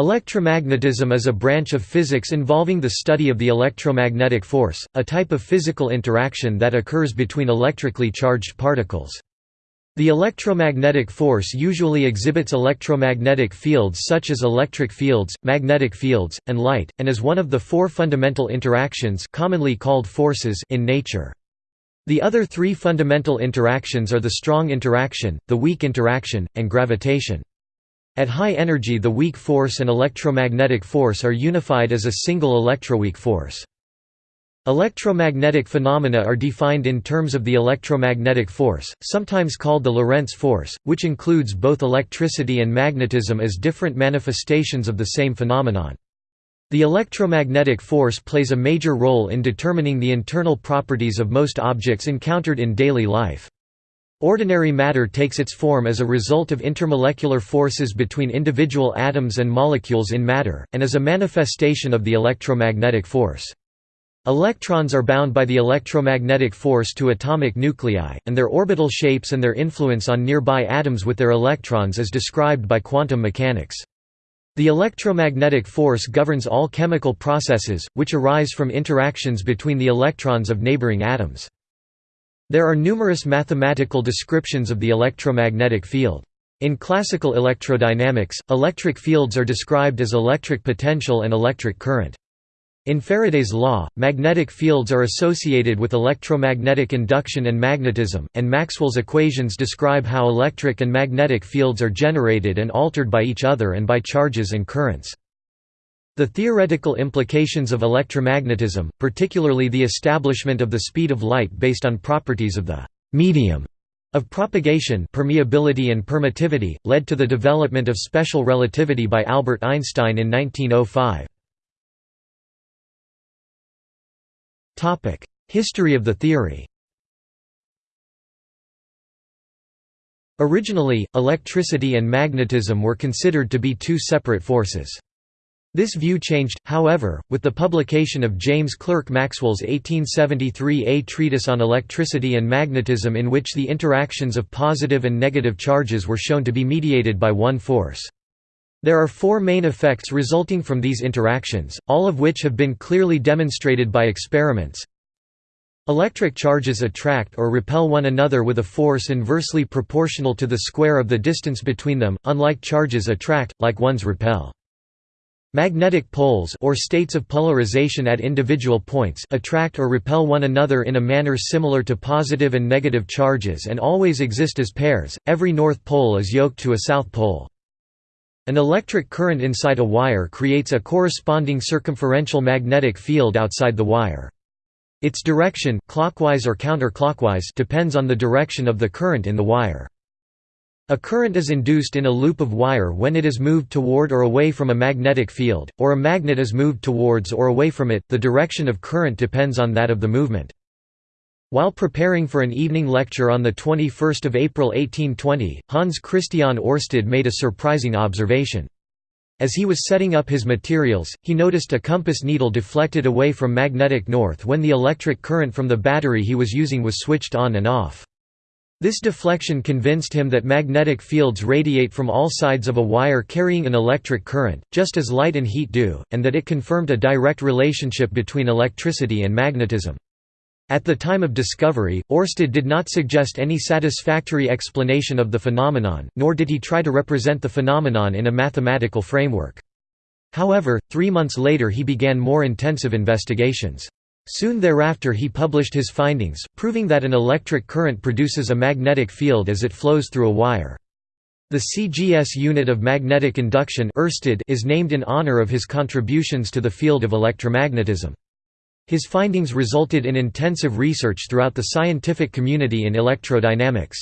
Electromagnetism is a branch of physics involving the study of the electromagnetic force, a type of physical interaction that occurs between electrically charged particles. The electromagnetic force usually exhibits electromagnetic fields such as electric fields, magnetic fields, and light, and is one of the four fundamental interactions commonly called forces in nature. The other three fundamental interactions are the strong interaction, the weak interaction, and gravitation. At high energy the weak force and electromagnetic force are unified as a single electroweak force. Electromagnetic phenomena are defined in terms of the electromagnetic force, sometimes called the Lorentz force, which includes both electricity and magnetism as different manifestations of the same phenomenon. The electromagnetic force plays a major role in determining the internal properties of most objects encountered in daily life. Ordinary matter takes its form as a result of intermolecular forces between individual atoms and molecules in matter, and as a manifestation of the electromagnetic force. Electrons are bound by the electromagnetic force to atomic nuclei, and their orbital shapes and their influence on nearby atoms with their electrons is described by quantum mechanics. The electromagnetic force governs all chemical processes, which arise from interactions between the electrons of neighboring atoms. There are numerous mathematical descriptions of the electromagnetic field. In classical electrodynamics, electric fields are described as electric potential and electric current. In Faraday's law, magnetic fields are associated with electromagnetic induction and magnetism, and Maxwell's equations describe how electric and magnetic fields are generated and altered by each other and by charges and currents. The theoretical implications of electromagnetism, particularly the establishment of the speed of light based on properties of the medium of propagation permeability and permittivity, led to the development of special relativity by Albert Einstein in 1905. History of the theory Originally, electricity and magnetism were considered to be two separate forces. This view changed, however, with the publication of James Clerk Maxwell's 1873 A Treatise on Electricity and Magnetism in which the interactions of positive and negative charges were shown to be mediated by one force. There are four main effects resulting from these interactions, all of which have been clearly demonstrated by experiments. Electric charges attract or repel one another with a force inversely proportional to the square of the distance between them, unlike charges attract, like ones repel. Magnetic poles or states of polarization at individual points attract or repel one another in a manner similar to positive and negative charges and always exist as pairs. Every north pole is yoked to a south pole. An electric current inside a wire creates a corresponding circumferential magnetic field outside the wire. Its direction clockwise or counterclockwise depends on the direction of the current in the wire. A current is induced in a loop of wire when it is moved toward or away from a magnetic field, or a magnet is moved towards or away from it, the direction of current depends on that of the movement. While preparing for an evening lecture on 21 April 1820, Hans Christian Oersted made a surprising observation. As he was setting up his materials, he noticed a compass needle deflected away from magnetic north when the electric current from the battery he was using was switched on and off. This deflection convinced him that magnetic fields radiate from all sides of a wire carrying an electric current, just as light and heat do, and that it confirmed a direct relationship between electricity and magnetism. At the time of discovery, Oersted did not suggest any satisfactory explanation of the phenomenon, nor did he try to represent the phenomenon in a mathematical framework. However, three months later he began more intensive investigations. Soon thereafter he published his findings, proving that an electric current produces a magnetic field as it flows through a wire. The CGS unit of magnetic induction is named in honor of his contributions to the field of electromagnetism. His findings resulted in intensive research throughout the scientific community in electrodynamics.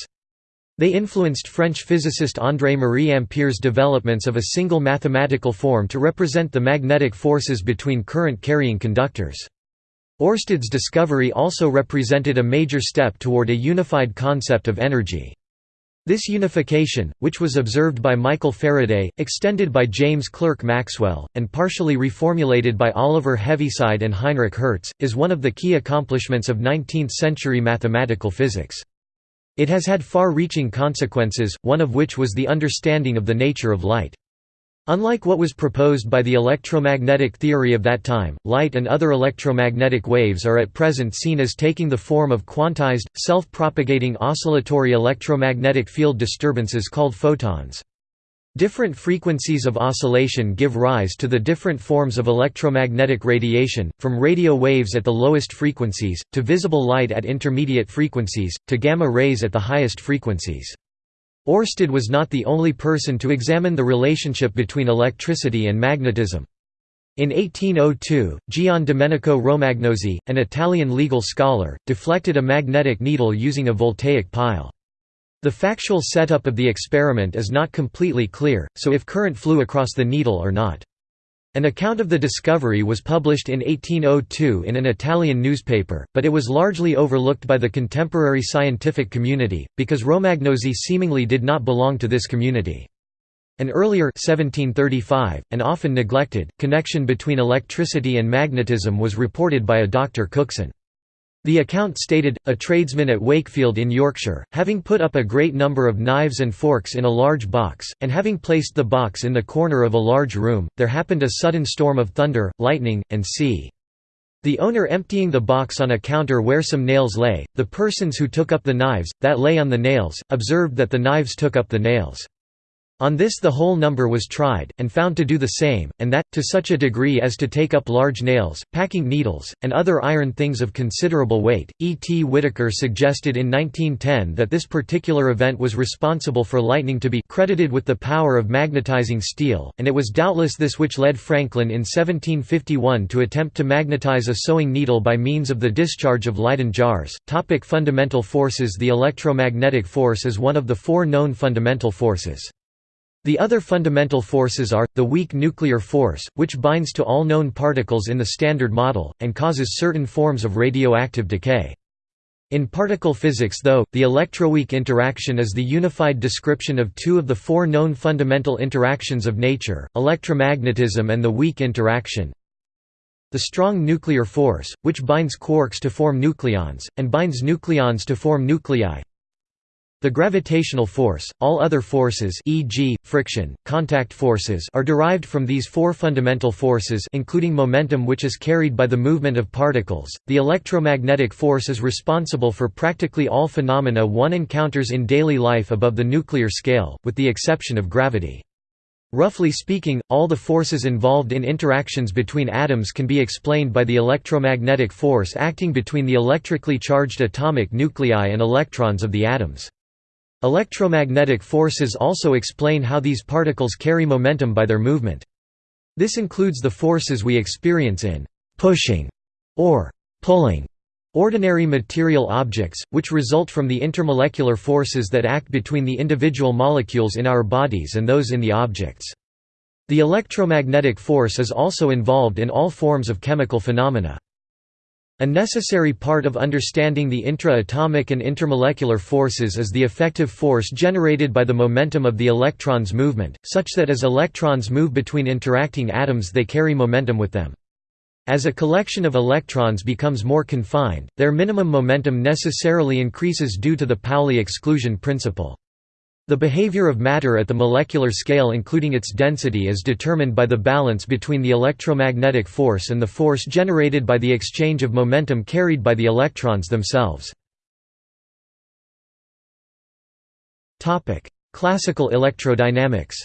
They influenced French physicist André-Marie Ampère's developments of a single mathematical form to represent the magnetic forces between current-carrying conductors. Oersted's discovery also represented a major step toward a unified concept of energy. This unification, which was observed by Michael Faraday, extended by James Clerk Maxwell, and partially reformulated by Oliver Heaviside and Heinrich Hertz, is one of the key accomplishments of 19th-century mathematical physics. It has had far-reaching consequences, one of which was the understanding of the nature of light. Unlike what was proposed by the electromagnetic theory of that time, light and other electromagnetic waves are at present seen as taking the form of quantized, self-propagating oscillatory electromagnetic field disturbances called photons. Different frequencies of oscillation give rise to the different forms of electromagnetic radiation, from radio waves at the lowest frequencies, to visible light at intermediate frequencies, to gamma rays at the highest frequencies. Oersted was not the only person to examine the relationship between electricity and magnetism. In 1802, Gian Domenico Romagnosi, an Italian legal scholar, deflected a magnetic needle using a voltaic pile. The factual setup of the experiment is not completely clear, so if current flew across the needle or not. An account of the discovery was published in 1802 in an Italian newspaper, but it was largely overlooked by the contemporary scientific community, because Romagnosi seemingly did not belong to this community. An earlier 1735, and often neglected, connection between electricity and magnetism was reported by a Dr. Cookson. The account stated, a tradesman at Wakefield in Yorkshire, having put up a great number of knives and forks in a large box, and having placed the box in the corner of a large room, there happened a sudden storm of thunder, lightning, and sea. The owner emptying the box on a counter where some nails lay, the persons who took up the knives, that lay on the nails, observed that the knives took up the nails. On this the whole number was tried, and found to do the same, and that, to such a degree as to take up large nails, packing needles, and other iron things of considerable weight. E. T. Whittaker suggested in 1910 that this particular event was responsible for lightning to be credited with the power of magnetizing steel, and it was doubtless this which led Franklin in 1751 to attempt to magnetize a sewing needle by means of the discharge of Leyden jars. Topic fundamental forces The electromagnetic force is one of the four known fundamental forces. The other fundamental forces are, the weak nuclear force, which binds to all known particles in the Standard Model, and causes certain forms of radioactive decay. In particle physics though, the electroweak interaction is the unified description of two of the four known fundamental interactions of nature, electromagnetism and the weak interaction. The strong nuclear force, which binds quarks to form nucleons, and binds nucleons to form nuclei, the gravitational force, all other forces e.g., friction, contact forces are derived from these four fundamental forces including momentum which is carried by the movement of particles. The electromagnetic force is responsible for practically all phenomena one encounters in daily life above the nuclear scale, with the exception of gravity. Roughly speaking, all the forces involved in interactions between atoms can be explained by the electromagnetic force acting between the electrically charged atomic nuclei and electrons of the atoms. Electromagnetic forces also explain how these particles carry momentum by their movement. This includes the forces we experience in «pushing» or «pulling» ordinary material objects, which result from the intermolecular forces that act between the individual molecules in our bodies and those in the objects. The electromagnetic force is also involved in all forms of chemical phenomena. A necessary part of understanding the intra-atomic and intermolecular forces is the effective force generated by the momentum of the electron's movement, such that as electrons move between interacting atoms they carry momentum with them. As a collection of electrons becomes more confined, their minimum momentum necessarily increases due to the Pauli exclusion principle. The behavior of matter at the molecular scale including its density is determined by the balance between the electromagnetic force and the force generated by the exchange of momentum carried by the electrons themselves. Classical electrodynamics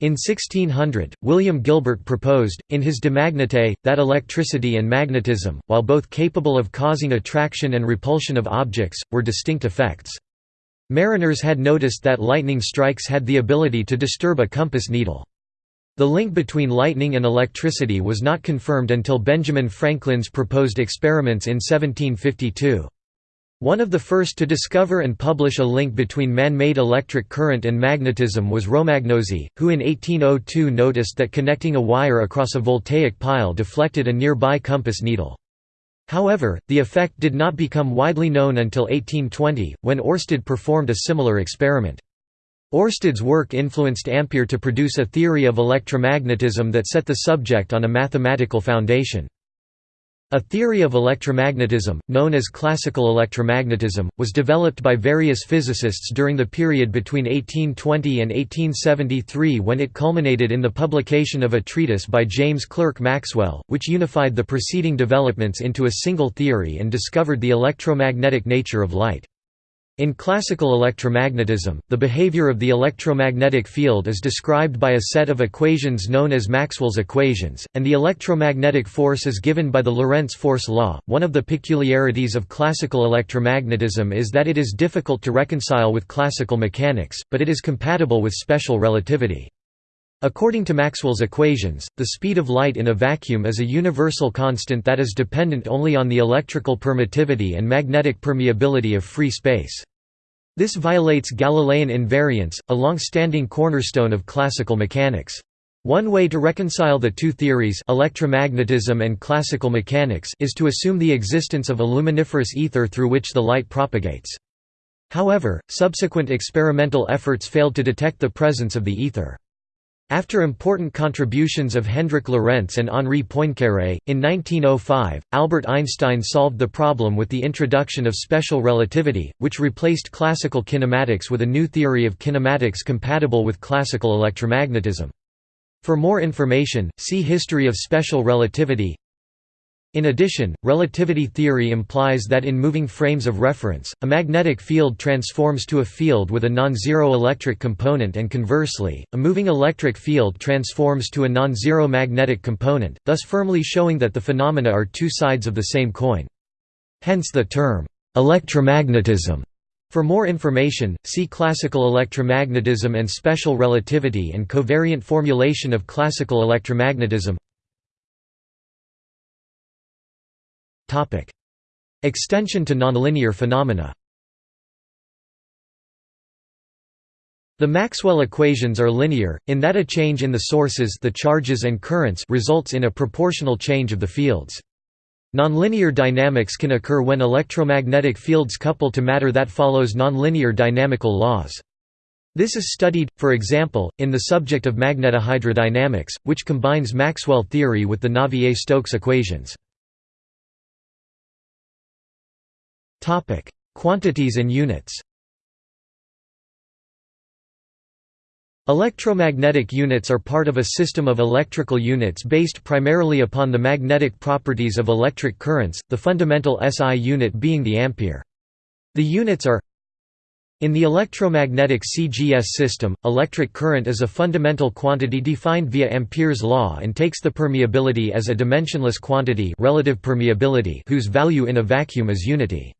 In 1600, William Gilbert proposed, in his De Magnete, that electricity and magnetism, while both capable of causing attraction and repulsion of objects, were distinct effects. Mariners had noticed that lightning strikes had the ability to disturb a compass needle. The link between lightning and electricity was not confirmed until Benjamin Franklin's proposed experiments in 1752. One of the first to discover and publish a link between man-made electric current and magnetism was Romagnosi, who in 1802 noticed that connecting a wire across a voltaic pile deflected a nearby compass needle. However, the effect did not become widely known until 1820, when Oersted performed a similar experiment. Oersted's work influenced Ampere to produce a theory of electromagnetism that set the subject on a mathematical foundation. A theory of electromagnetism, known as classical electromagnetism, was developed by various physicists during the period between 1820 and 1873 when it culminated in the publication of a treatise by James Clerk Maxwell, which unified the preceding developments into a single theory and discovered the electromagnetic nature of light. In classical electromagnetism, the behavior of the electromagnetic field is described by a set of equations known as Maxwell's equations, and the electromagnetic force is given by the Lorentz force law. One of the peculiarities of classical electromagnetism is that it is difficult to reconcile with classical mechanics, but it is compatible with special relativity. According to Maxwell's equations, the speed of light in a vacuum is a universal constant that is dependent only on the electrical permittivity and magnetic permeability of free space. This violates Galilean invariance, a long-standing cornerstone of classical mechanics. One way to reconcile the two theories electromagnetism and classical mechanics is to assume the existence of a luminiferous ether through which the light propagates. However, subsequent experimental efforts failed to detect the presence of the ether. After important contributions of Hendrik Lorentz and Henri Poincaré, in 1905, Albert Einstein solved the problem with the introduction of special relativity, which replaced classical kinematics with a new theory of kinematics compatible with classical electromagnetism. For more information, see History of special relativity in addition, relativity theory implies that in moving frames of reference, a magnetic field transforms to a field with a non-zero electric component and conversely, a moving electric field transforms to a non-zero magnetic component, thus firmly showing that the phenomena are two sides of the same coin. Hence the term, electromagnetism. For more information, see Classical electromagnetism and special relativity and covariant formulation of classical electromagnetism Extension to nonlinear phenomena The Maxwell equations are linear, in that a change in the sources the charges and currents results in a proportional change of the fields. Nonlinear dynamics can occur when electromagnetic fields couple to matter that follows nonlinear dynamical laws. This is studied, for example, in the subject of magnetohydrodynamics, which combines Maxwell theory with the Navier-Stokes equations. Topic: Quantities and units. Electromagnetic units are part of a system of electrical units based primarily upon the magnetic properties of electric currents, the fundamental SI unit being the ampere. The units are in the electromagnetic CGS system, electric current is a fundamental quantity defined via Ampere's law and takes the permeability as a dimensionless quantity relative permeability whose value in a vacuum is unity.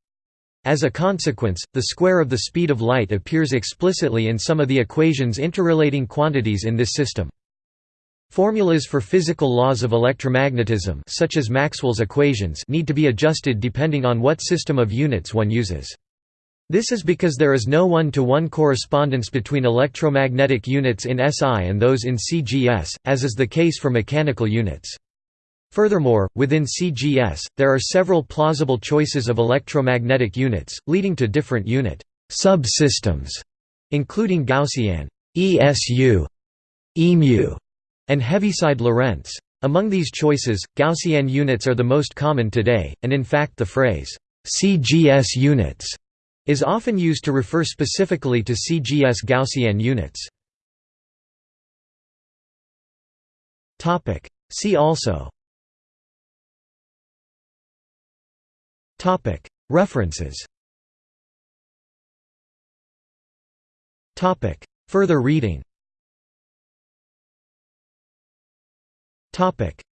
As a consequence, the square of the speed of light appears explicitly in some of the equations interrelating quantities in this system. Formulas for physical laws of electromagnetism such as Maxwell's equations need to be adjusted depending on what system of units one uses. This is because there is no one-to-one -one correspondence between electromagnetic units in SI and those in CGS, as is the case for mechanical units. Furthermore, within CGS, there are several plausible choices of electromagnetic units, leading to different unit subsystems, including Gaussian ESU, EMU, and Heaviside Lorentz. Among these choices, Gaussian units are the most common today, and in fact the phrase, CGS units, is often used to refer specifically to CGS Gaussian units. See also References. Further reading.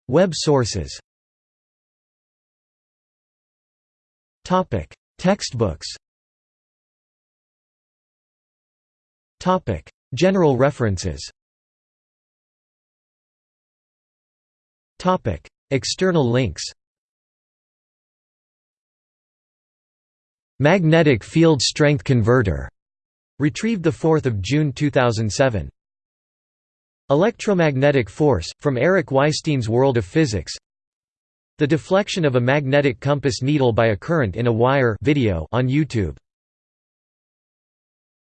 Web sources. Textbooks. General references. External links Magnetic Field Strength Converter, retrieved 4 June 2007. Electromagnetic Force, from Eric Weisstein's World of Physics The deflection of a magnetic compass needle by a current in a wire video on YouTube